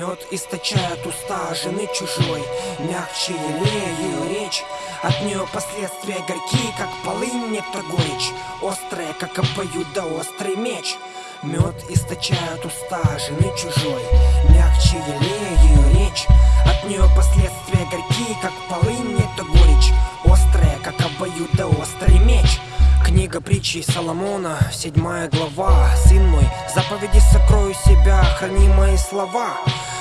Мед источает уста жены чужой. Мягче елею речь От нее последствия горькие, как полынь Нет горечь, острая, как обоюдоострый меч. Мед источает уста жены чужой. Мягче елею притчи Соломона, седьмая глава. Сын мой, заповеди сокрою себя, храни мои слова.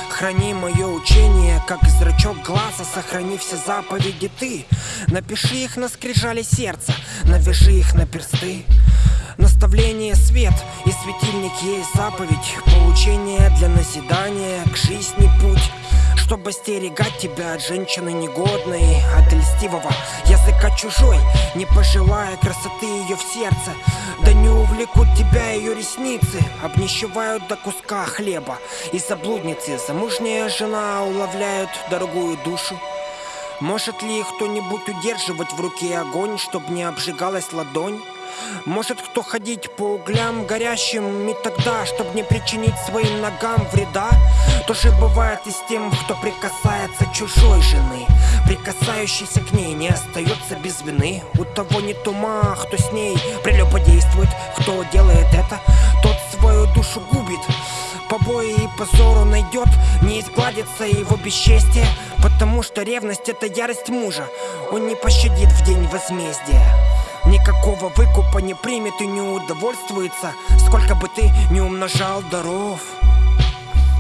Храни мое учение, как зрачок глаза Сохрани все заповеди ты. Напиши их на скрижали сердца Навяжи их на персты. Наставление свет и светильник есть заповедь. Поучение для назидания к жизни путь чтобы остерегать тебя от женщины негодной От льстивого. Языка чужой Не пожелая красоты ее в сердце. Да не увлекут тебя ее ресницы Обнищевают до куска хлеба. И заблудницы замужняя жена Уловляют дорогую душу. Может ли кто-нибудь удерживать в руке огонь, чтобы не обжигалась ладонь? Может кто ходить по углям горящим И тогда, чтобы не причинить своим ногам вреда? То же бывает и с тем, кто прикасается чужой жены. Прикасающийся к ней не остается без вины. У того нет ума, кто с ней прелюбодействует Кто делает это, тот свою душу губит. Побои и позору найдет, не изгладится его бесчестие Потому что ревность это ярость мужа. Он не пощадит в день возмездия Никакого выкупа не примет и не удовольствуется Сколько бы ты не умножал даров.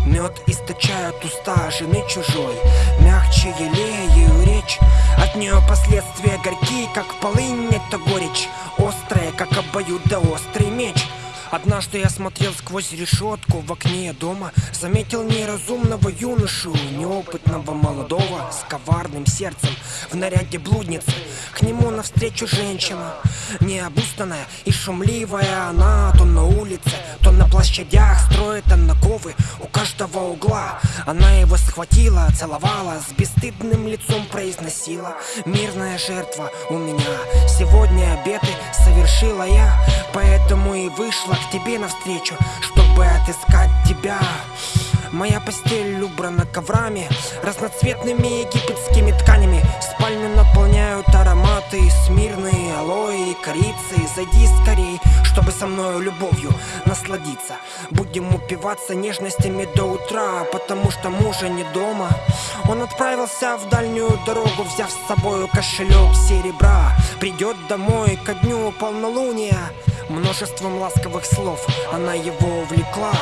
Мед источает уста жены чужой Мягче елею речь. От нее последствия горькие, как полынь Это горечь острая, как обоюдоострый меч Однажды я смотрел сквозь решетку в окне дома Заметил неразумного юношу, неопытного молодого С коварным сердцем в наряде блудницы. К нему навстречу женщина Необустанная и шумливая. Она То на улице, то на площадях Строит ковы у каждого угла. Она его схватила, целовала С бесстыдным лицом произносила. Мирная жертва у меня. Сегодня обеты совершила я Поэтому и вышла к тебе навстречу, чтобы отыскать тебя. Моя постель убрана коврами, разноцветными египетскими тканями. Спальню наполняют ароматы смирные, алоэ и корицы. Зайди скорей, чтобы со мною любовью насладиться. Будем упиваться нежностями до утра, потому что мужа не дома. Он отправился в дальнюю дорогу, взяв с собой кошелек серебра. Придет домой ко дню полнолуния Множеством ласковых слов она его увлекла.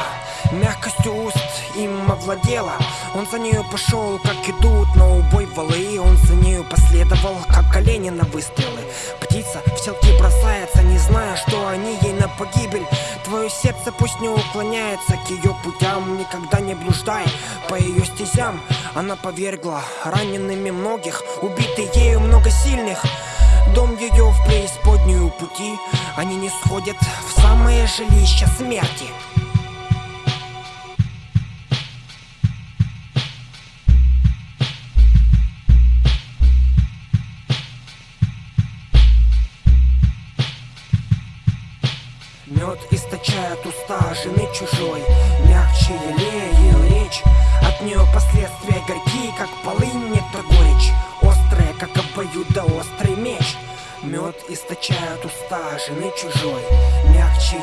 Мягкостью уст им овладела. Он за нею пошел, как идут на убой валы. Он за нею последовал, как колени на выстрелы. Птица в селки бросается, не зная, что они ей на погибель. Твое сердце пусть не уклоняется к ее путям Никогда не блуждай. По ее стезям Она повергла ранеными многих, убитый ею много сильных Дом ее в преисподнюю пути. Они не сходят в самое жилище смерти. Мед источает уста жены чужой. Мягче елею речь. От нее последствия горькие, как полынь, Мед источает уста жены чужой Мягче